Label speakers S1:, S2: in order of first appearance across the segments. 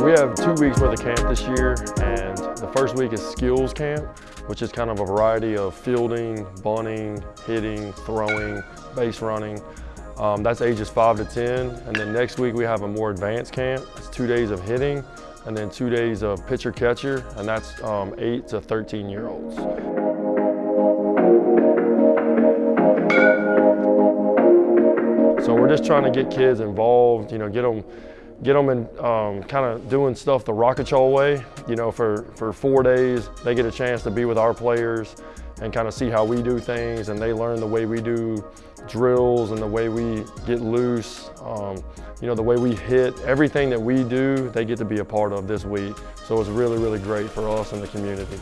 S1: We have two weeks worth of camp this year and the first week is skills camp, which is kind of a variety of fielding, bunting, hitting, throwing, base running. Um, that's ages five to 10. And then next week we have a more advanced camp. It's two days of hitting and then two days of pitcher catcher and that's um, eight to 13 year olds. So we're just trying to get kids involved, you know, get them get them in um, kind of doing stuff the Rocketchaw way. You know, for, for four days, they get a chance to be with our players and kind of see how we do things and they learn the way we do drills and the way we get loose, um, you know, the way we hit. Everything that we do, they get to be a part of this week. So it's really, really great for us and the community.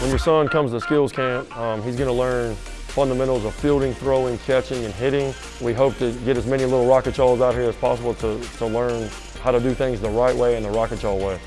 S1: When your son comes to skills camp, um, he's going to learn fundamentals of fielding, throwing, catching, and hitting. We hope to get as many little rocket out here as possible to, to learn how to do things the right way and the rocket way.